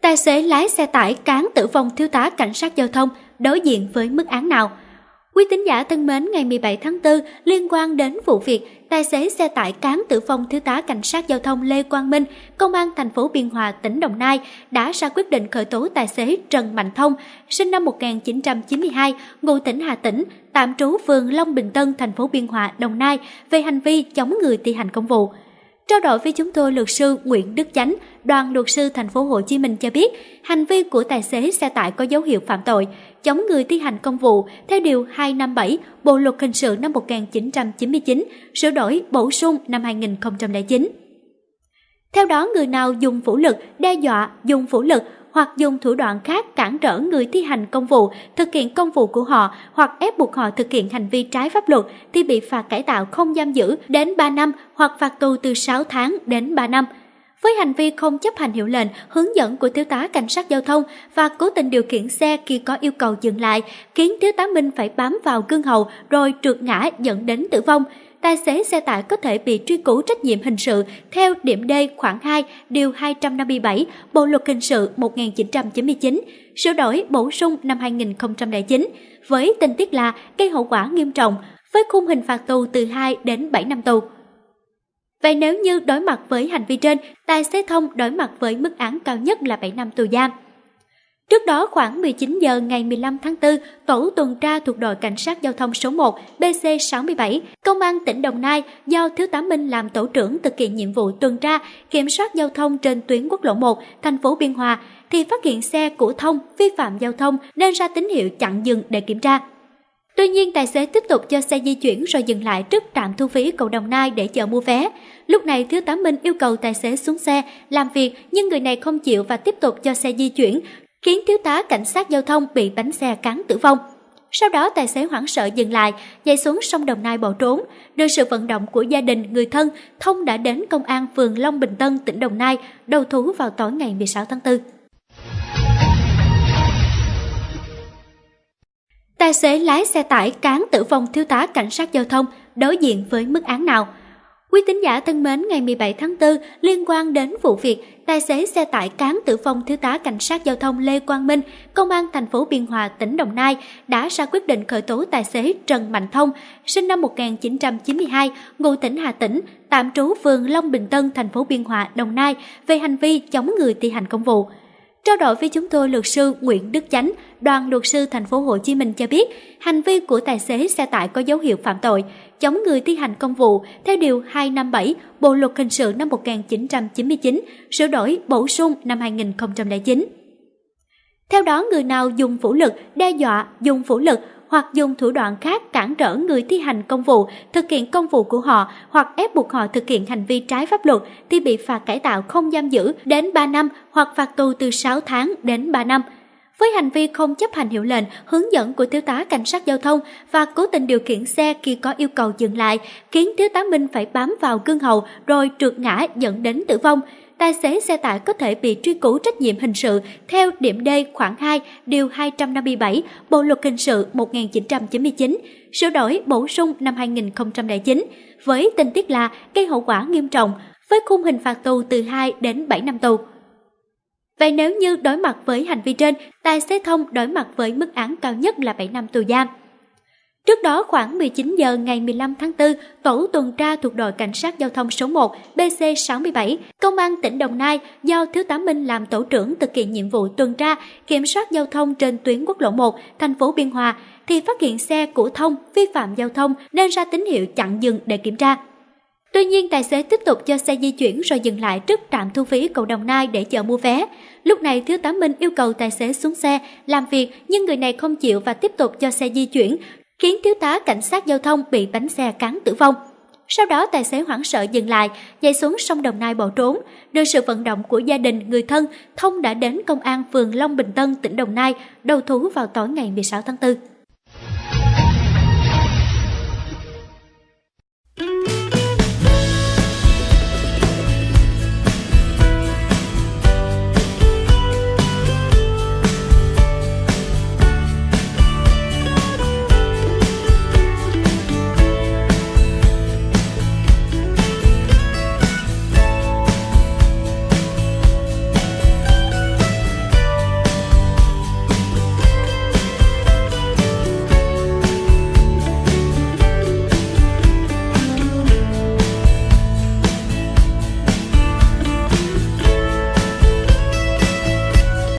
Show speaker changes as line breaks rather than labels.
Tài xế lái xe tải cán tử vong thiếu tá cảnh sát giao thông đối diện với mức án nào? Quý tín giả thân mến, ngày 17 tháng 4 liên quan đến vụ việc tài xế xe tải cán tử vong thiếu tá cảnh sát giao thông Lê Quang Minh, công an thành phố Biên Hòa, tỉnh Đồng Nai đã ra quyết định khởi tố tài xế Trần Mạnh Thông, sinh năm 1992, ngụ tỉnh Hà Tĩnh, tạm trú phường Long Bình Tân, thành phố Biên Hòa, Đồng Nai về hành vi chống người thi hành công vụ. Trao đổi với chúng tôi, luật sư Nguyễn Đức Chánh, đoàn luật sư thành phố Hồ Chí Minh cho biết, hành vi của tài xế xe tải có dấu hiệu phạm tội, chống người thi hành công vụ theo điều 257 Bộ luật hình sự năm 1999, sửa đổi bổ sung năm 2009. Theo đó, người nào dùng vũ lực, đe dọa, dùng vũ lực hoặc dùng thủ đoạn khác cản trở người thi hành công vụ thực hiện công vụ của họ hoặc ép buộc họ thực hiện hành vi trái pháp luật thì bị phạt cải tạo không giam giữ đến 3 năm hoặc phạt tù từ 6 tháng đến 3 năm. Với hành vi không chấp hành hiệu lệnh, hướng dẫn của thiếu tá cảnh sát giao thông và cố tình điều khiển xe khi có yêu cầu dừng lại, khiến thiếu tá Minh phải bám vào gương hậu rồi trượt ngã dẫn đến tử vong, tài xế xe tải có thể bị truy cứu trách nhiệm hình sự theo điểm D khoảng 2 điều 257 Bộ luật hình sự 1999, sửa đổi bổ sung năm 2009 với tình tiết là gây hậu quả nghiêm trọng với khung hình phạt tù từ 2 đến 7 năm tù. Vậy nếu như đối mặt với hành vi trên, tài xế thông đối mặt với mức án cao nhất là 7 năm tù giam. Trước đó khoảng 19 giờ ngày 15 tháng 4, tổ tuần tra thuộc đội cảnh sát giao thông số 1 BC67, công an tỉnh Đồng Nai do Thiếu tá Minh làm tổ trưởng thực hiện nhiệm vụ tuần tra, kiểm soát giao thông trên tuyến quốc lộ 1, thành phố Biên Hòa thì phát hiện xe của Thông vi phạm giao thông nên ra tín hiệu chặn dừng để kiểm tra. Tuy nhiên, tài xế tiếp tục cho xe di chuyển rồi dừng lại trước trạm thu phí cầu Đồng Nai để chờ mua vé. Lúc này, Thiếu tá Minh yêu cầu tài xế xuống xe, làm việc nhưng người này không chịu và tiếp tục cho xe di chuyển khiến thiếu tá cảnh sát giao thông bị bánh xe cán tử vong. Sau đó tài xế hoảng sợ dừng lại, nhảy xuống sông Đồng Nai bỏ trốn. Được sự vận động của gia đình, người thân, Thông đã đến công an phường Long Bình Tân, tỉnh Đồng Nai, đầu thú vào tối ngày 16 tháng 4. Tài xế lái xe tải cán tử vong thiếu tá cảnh sát giao thông đối diện với mức án nào? Quý tín giả thân mến, ngày 17 tháng 4 liên quan đến vụ việc tài xế xe tải cán tử vong thiếu tá cảnh sát giao thông Lê Quang Minh, công an thành phố Biên Hòa, tỉnh Đồng Nai đã ra quyết định khởi tố tài xế Trần Mạnh Thông, sinh năm 1992, ngụ tỉnh Hà Tĩnh, tạm trú phường Long Bình Tân, thành phố Biên Hòa, Đồng Nai về hành vi chống người thi hành công vụ. Trao đổi với chúng tôi, luật sư Nguyễn Đức Chánh, đoàn luật sư thành phố Hồ Chí Minh cho biết, hành vi của tài xế xe tải có dấu hiệu phạm tội, chống người thi hành công vụ theo điều 257 Bộ luật hình sự năm 1999, sửa đổi bổ sung năm 2009. Theo đó, người nào dùng vũ lực, đe dọa, dùng vũ lực hoặc dùng thủ đoạn khác cản trở người thi hành công vụ thực hiện công vụ của họ hoặc ép buộc họ thực hiện hành vi trái pháp luật thì bị phạt cải tạo không giam giữ đến 3 năm hoặc phạt tù từ 6 tháng đến 3 năm. Với hành vi không chấp hành hiệu lệnh, hướng dẫn của thiếu tá cảnh sát giao thông và cố tình điều khiển xe khi có yêu cầu dừng lại, khiến thiếu tá Minh phải bám vào gương hầu rồi trượt ngã dẫn đến tử vong, tài xế xe tải có thể bị truy cứu trách nhiệm hình sự theo điểm D khoảng 2 điều 257 Bộ luật hình sự 1999, sửa đổi bổ sung năm 2009 với tình tiết là gây hậu quả nghiêm trọng với khung hình phạt tù từ 2 đến 7 năm tù. Vậy nếu như đối mặt với hành vi trên, tài xế thông đối mặt với mức án cao nhất là 7 năm tù giam. Trước đó khoảng 19 giờ ngày 15 tháng 4, tổ tuần tra thuộc đội cảnh sát giao thông số 1 BC67, công an tỉnh Đồng Nai do Thiếu tá Minh làm tổ trưởng thực hiện nhiệm vụ tuần tra, kiểm soát giao thông trên tuyến quốc lộ 1, thành phố Biên Hòa thì phát hiện xe của Thông vi phạm giao thông nên ra tín hiệu chặn dừng để kiểm tra. Tuy nhiên, tài xế tiếp tục cho xe di chuyển rồi dừng lại trước trạm thu phí cầu Đồng Nai để chờ mua vé. Lúc này, Thiếu tá Minh yêu cầu tài xế xuống xe, làm việc nhưng người này không chịu và tiếp tục cho xe di chuyển, khiến thiếu tá cảnh sát giao thông bị bánh xe cán tử vong. Sau đó tài xế hoảng sợ dừng lại, nhảy xuống sông Đồng Nai bỏ trốn. Được sự vận động của gia đình, người thân, Thông đã đến công an phường Long Bình Tân, tỉnh Đồng Nai, đầu thú vào tối ngày 16 tháng 4.